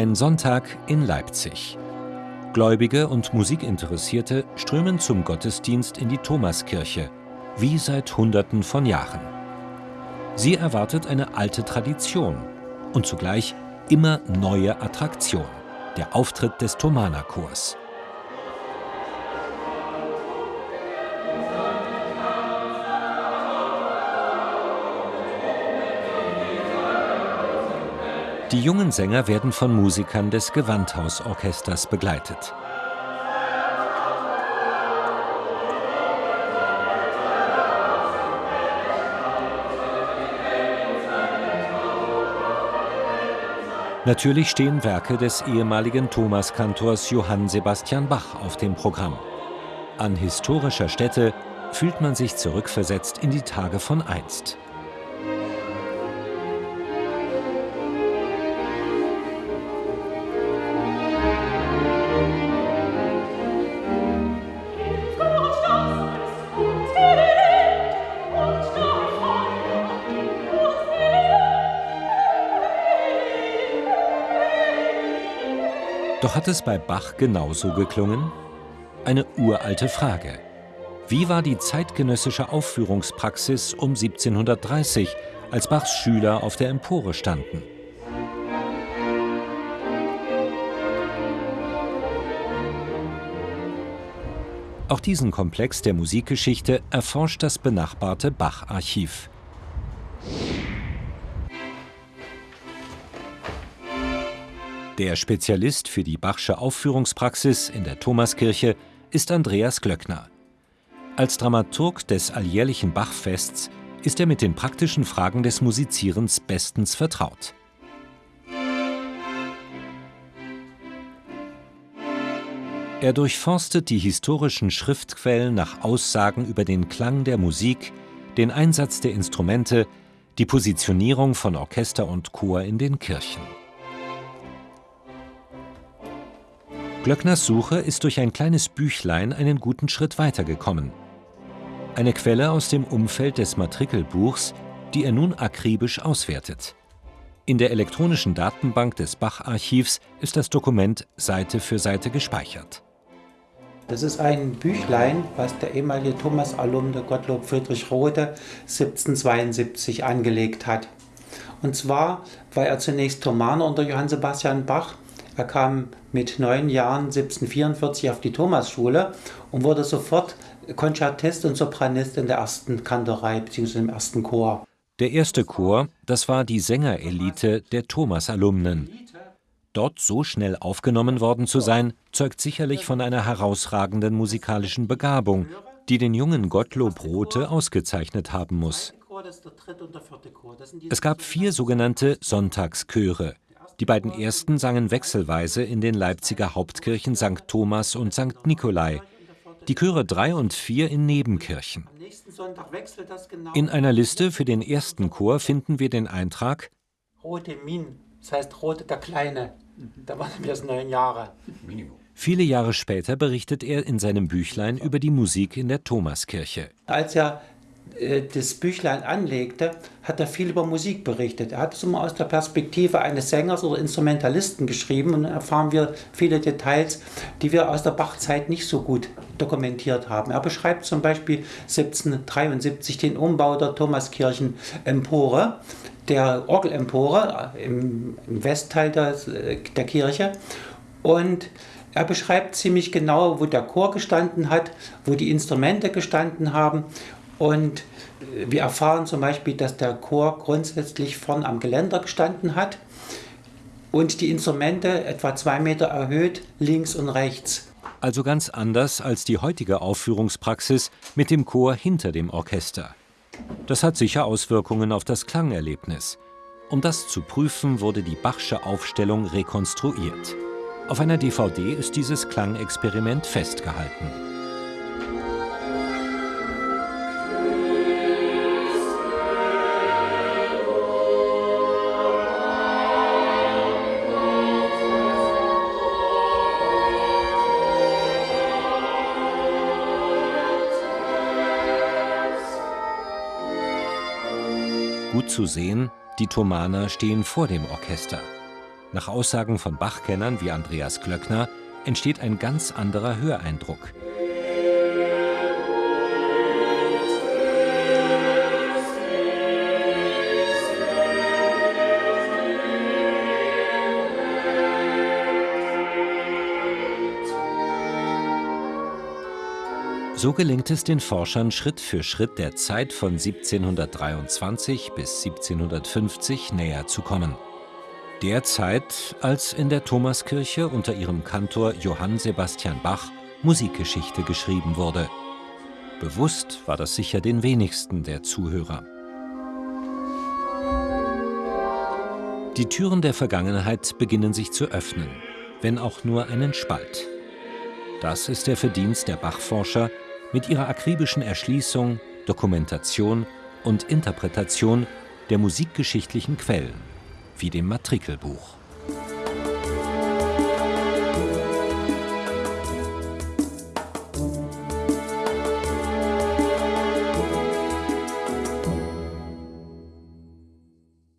Ein Sonntag in Leipzig. Gläubige und Musikinteressierte strömen zum Gottesdienst in die Thomaskirche, wie seit Hunderten von Jahren. Sie erwartet eine alte Tradition und zugleich immer neue Attraktion, der Auftritt des Thomanerchors. Die jungen Sänger werden von Musikern des Gewandhausorchesters begleitet. Natürlich stehen Werke des ehemaligen Thomaskantors Johann Sebastian Bach auf dem Programm. An historischer Stätte fühlt man sich zurückversetzt in die Tage von einst. Doch hat es bei Bach genauso geklungen? Eine uralte Frage. Wie war die zeitgenössische Aufführungspraxis um 1730, als Bachs Schüler auf der Empore standen? Auch diesen Komplex der Musikgeschichte erforscht das benachbarte Bach-Archiv. Der Spezialist für die Bachsche Aufführungspraxis in der Thomaskirche ist Andreas Glöckner. Als Dramaturg des alljährlichen Bachfests ist er mit den praktischen Fragen des Musizierens bestens vertraut. Er durchforstet die historischen Schriftquellen nach Aussagen über den Klang der Musik, den Einsatz der Instrumente, die Positionierung von Orchester und Chor in den Kirchen. Glöckners Suche ist durch ein kleines Büchlein einen guten Schritt weitergekommen. Eine Quelle aus dem Umfeld des Matrikelbuchs, die er nun akribisch auswertet. In der elektronischen Datenbank des Bach-Archivs ist das Dokument Seite für Seite gespeichert. Das ist ein Büchlein, was der ehemalige Thomas-Alumne Gottlob Friedrich Rothe 1772 angelegt hat. Und zwar war er zunächst Thomaner unter Johann Sebastian Bach er kam mit neun Jahren 1744 auf die Thomasschule und wurde sofort Konzertist und Sopranist in der ersten Kantorei bzw. im ersten Chor. Der erste Chor, das war die Sängerelite der Thomas-Alumnen. Dort so schnell aufgenommen worden zu sein, zeugt sicherlich von einer herausragenden musikalischen Begabung, die den jungen Gottlob Rothe ausgezeichnet haben muss. Es gab vier sogenannte Sonntagschöre, die beiden ersten sangen wechselweise in den Leipziger Hauptkirchen St. Thomas und St. Nikolai, die Chöre 3 und 4 in Nebenkirchen. In einer Liste für den ersten Chor finden wir den Eintrag Rote Min, das heißt Rote der Kleine. Da waren wir erst neun Jahre. Viele Jahre später berichtet er in seinem Büchlein über die Musik in der Thomaskirche. Als er das Büchlein anlegte, hat er viel über Musik berichtet. Er hat es immer aus der Perspektive eines Sängers oder Instrumentalisten geschrieben und dann erfahren wir viele Details, die wir aus der Bachzeit nicht so gut dokumentiert haben. Er beschreibt zum Beispiel 1773 den Umbau der Thomaskirchen-Empore, der Orgelempore im, Westteil der, der Kirche und er beschreibt ziemlich genau, wo der Chor gestanden hat, wo die Instrumente gestanden haben und wir erfahren zum Beispiel, dass der Chor grundsätzlich vorn am Geländer gestanden hat und die Instrumente etwa zwei Meter erhöht links und rechts. Also ganz anders als die heutige Aufführungspraxis mit dem Chor hinter dem Orchester. Das hat sicher Auswirkungen auf das Klangerlebnis. Um das zu prüfen, wurde die Bachsche Aufstellung rekonstruiert. Auf einer DVD ist dieses Klangexperiment festgehalten. Gut zu sehen, die Thomaner stehen vor dem Orchester. Nach Aussagen von Bachkennern wie Andreas Klöckner entsteht ein ganz anderer Höreindruck. So gelingt es den Forschern Schritt für Schritt der Zeit von 1723 bis 1750 näher zu kommen. Der Zeit, als in der Thomaskirche unter ihrem Kantor Johann Sebastian Bach Musikgeschichte geschrieben wurde. Bewusst war das sicher den wenigsten der Zuhörer. Die Türen der Vergangenheit beginnen sich zu öffnen, wenn auch nur einen Spalt. Das ist der Verdienst der Bachforscher, mit ihrer akribischen Erschließung, Dokumentation und Interpretation der musikgeschichtlichen Quellen, wie dem Matrikelbuch.